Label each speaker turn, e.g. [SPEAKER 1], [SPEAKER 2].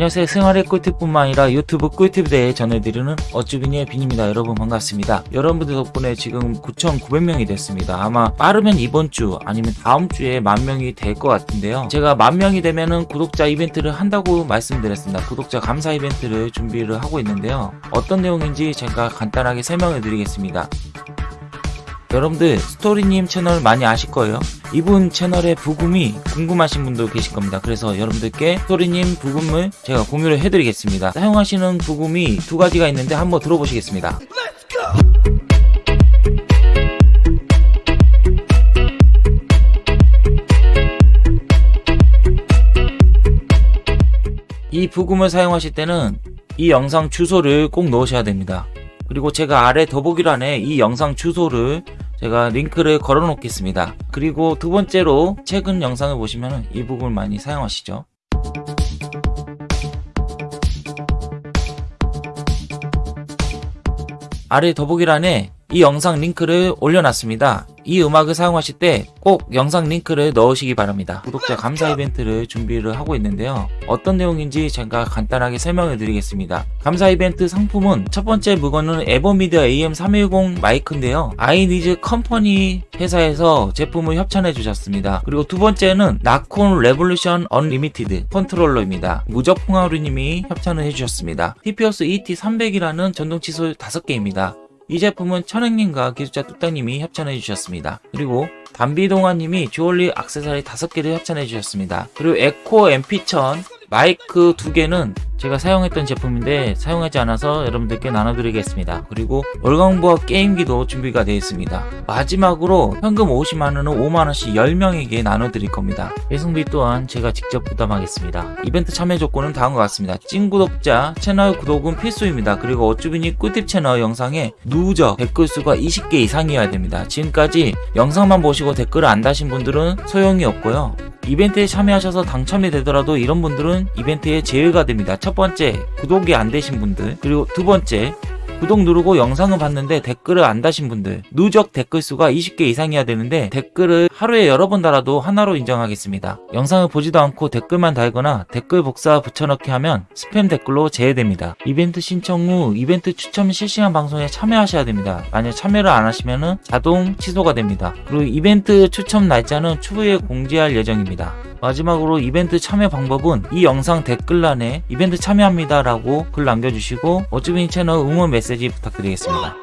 [SPEAKER 1] 안녕하세요 생활의 꿀팁뿐만 아니라 유튜브 꿀팁에 대해 전해드리는 어쭈비니의 빈입니다. 여러분 반갑습니다. 여러분들 덕분에 지금 9,900명이 됐습니다. 아마 빠르면 이번 주 아니면 다음 주에 만명이 될 것 같은데요. 제가 만명이 되면은 구독자 이벤트를 한다고 말씀드렸습니다. 구독자 감사 이벤트를 준비를 하고 있는데요. 어떤 내용인지 제가 간단하게 설명해 드리겠습니다. 여러분들 스토리님 채널 많이 아실 거예요 이분 채널의 부금이 궁금하신 분도 계실 겁니다. 그래서 여러분들께 스토리님 부금을 제가 공유를 해드리겠습니다. 사용하시는 부금이 두 가지가 있는데 한번 들어보시겠습니다. 이 브금을 사용하실 때는 이 영상 주소를 꼭 넣으셔야 됩니다. 그리고 제가 아래 더보기란에 이 영상 주소를 제가 링크를 걸어 놓겠습니다. 그리고 두 번째로 최근 영상을 보시면 이 브금을 많이 사용하시죠. 아래 더보기란에 이 영상 링크를 올려놨습니다. 이 음악을 사용하실 때 꼭 영상 링크를 넣으시기 바랍니다. 구독자 감사 이벤트를 준비를 하고 있는데요. 어떤 내용인지 제가 간단하게 설명을 드리겠습니다. 감사 이벤트 상품은 첫 번째 물건은 에버미디어 AM310 마이크인데요. 아이니즈 컴퍼니 회사에서 제품을 협찬해 주셨습니다. 그리고 두 번째는 나콘 레볼루션 언리미티드 컨트롤러입니다. 무적풍하루님이 협찬을 해주셨습니다. TPOS ET300이라는 전동 칫솔 5개입니다. 이 제품은 천행님과 기술자 뚝딱님이 협찬해 주셨습니다. 그리고 담비동아님이 주얼리 악세사리 5개를 협찬해 주셨습니다. 그리고 에코 MP1000 마이크 2개는 제가 사용했던 제품인데 사용하지 않아서 여러분들께 나눠드리겠습니다. 그리고 월광보합 게임기도 준비가 되어 있습니다. 마지막으로 현금 50만원은 5만원씩 10명에게 나눠드릴 겁니다. 배송비 또한 제가 직접 부담하겠습니다. 이벤트 참여 조건은 다음과 같습니다. 찐 구독자 채널 구독은 필수입니다. 그리고 어쭈비니 꿀팁 채널 영상에 누적 댓글 수가 20개 이상이어야 됩니다. 지금까지 영상만 보시고 댓글을 안 다신 분들은 소용이 없고요. 이벤트에 참여하셔서 당첨이 되더라도 이런 분들은 이벤트에 제외가 됩니다. 첫 번째, 구독이 안 되신 분들, 그리고 두 번째, 구독 누르고 영상을 봤는데 댓글을 안 다신 분들 누적 댓글 수가 20개 이상이어야 되는데 댓글을 하루에 여러 번 달아도 하나로 인정하겠습니다. 영상을 보지도 않고 댓글만 달거나 댓글 복사 붙여넣기 하면 스팸 댓글로 제외됩니다. 이벤트 신청 후 이벤트 추첨 실시간 방송에 참여하셔야 됩니다. 만약 참여를 안 하시면 자동 취소가 됩니다. 그리고 이벤트 추첨 날짜는 추후에 공지할 예정입니다. 마지막으로 이벤트 참여 방법은 이 영상 댓글란에 이벤트 참여합니다 라고 글 남겨주시고 어쭈빈 채널 응원 메시지 부탁드리겠습니다.